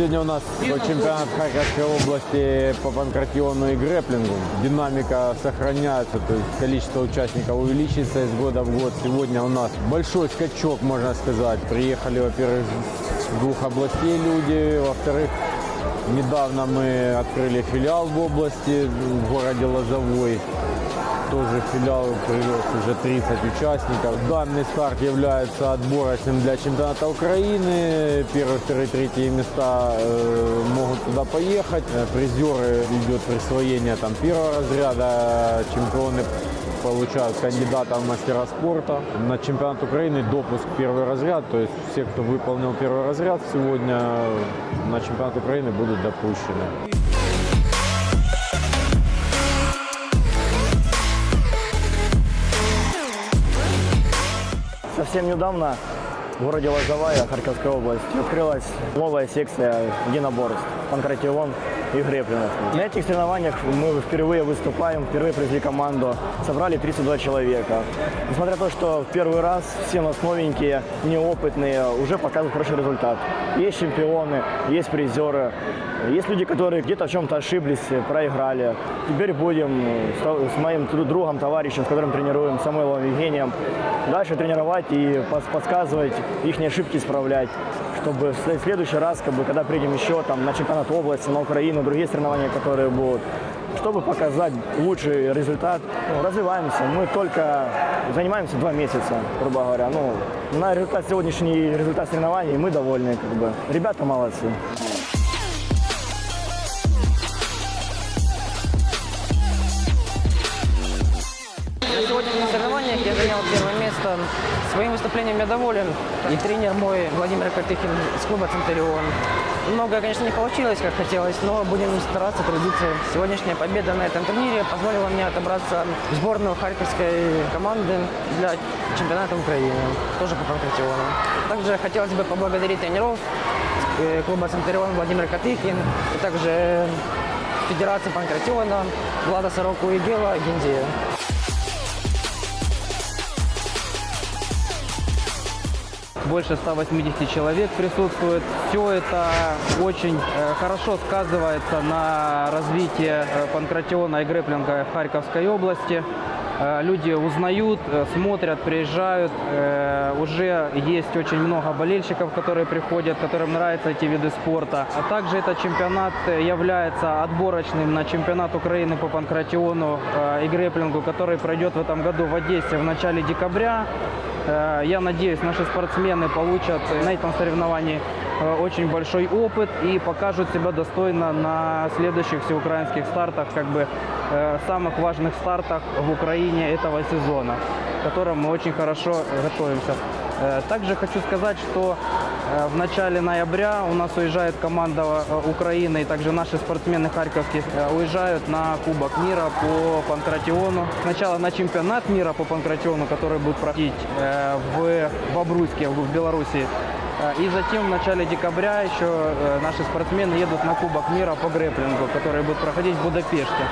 Сегодня у нас чемпионат Харьковской области по панкратиону и грэплингу. Динамика сохраняется, то есть количество участников увеличится из года в год. Сегодня у нас большой скачок, можно сказать. Приехали, во-первых, с двух областей люди, во-вторых, недавно мы открыли филиал в области, в городе Лозовой. Тоже филиал привез уже 30 участников. Данный старт является отборочным для чемпионата Украины. Первые, вторые, третьи места э, могут туда поехать. Э, Призеры идет присвоение там, первого разряда. Чемпионы получают кандидата в мастера спорта. На чемпионат Украины допуск первый разряд. То есть все, кто выполнил первый разряд сегодня на чемпионат Украины будут допущены. Совсем недавно в городе Лозовая Харьковской области открылась новая секция единоборств, панкратион и греплинг. На этих соревнованиях мы впервые выступаем, впервые привезли команду, собрали 32 человека. Несмотря на то, что в первый раз все у нас новенькие, неопытные, уже показывают хороший результат. Есть чемпионы, есть призеры, есть люди, которые где-то в чем-то ошиблись, проиграли. Теперь будем с моим другом, товарищем, с которым тренируем, Самойловым Евгением, дальше тренировать и подсказывать, их ошибки исправлять, чтобы в следующий раз, как бы, когда приедем еще там, на чемпионат области, на Украину, другие соревнования, которые будут, чтобы показать лучший результат, ну, развиваемся. Мы только занимаемся два месяца, грубо говоря. Ну, на результат сегодняшний результат соревнований мы довольны. Как бы. Ребята молодцы. Место. Своим выступлением я доволен. И тренер мой Владимир Картыхин из клуба «Центурион». Многое, конечно, не получилось, как хотелось, но будем стараться, трудиться. Сегодняшняя победа на этом турнире позволила мне отобраться в сборную харьковской команды для чемпионата Украины, тоже по панкратиону. Также хотелось бы поблагодарить тренеров э, клуба «Центурион» Владимир Катыхин, и также Федерации панкратиона Влада Сороку и Гела Гендея. Больше 180 человек присутствует. Все это очень э, хорошо сказывается на развитии э, панкратиона и грэплинга в Харьковской области. Э, Люди узнают, смотрят, приезжают. Уже есть очень много болельщиков, которые приходят, которым нравятся эти виды спорта. А также этот чемпионат является отборочным на чемпионат Украины по панкратиону и грэплингу, который пройдет в этом году в Одессе в начале декабря. Я надеюсь, наши спортсмены получат на этом соревновании э, очень большой опыт и покажут себя достойно на следующих всеукраинских стартах, как бы э, самых важных стартах в Украине этого сезона, к которым мы очень хорошо готовимся. Э, Также хочу сказать, что в начале ноября у нас уезжает команда э, Украины, и также наши спортсмены харьковские э, уезжают на Кубок мира по панкратиону. Сначала на чемпионат мира по панкратиону, который будет проходить э, в Бобруйске, в Беларуси. Э, И затем в начале декабря еще э, наши спортсмены едут на Кубок мира по грэплингу, который будет проходить в Будапеште.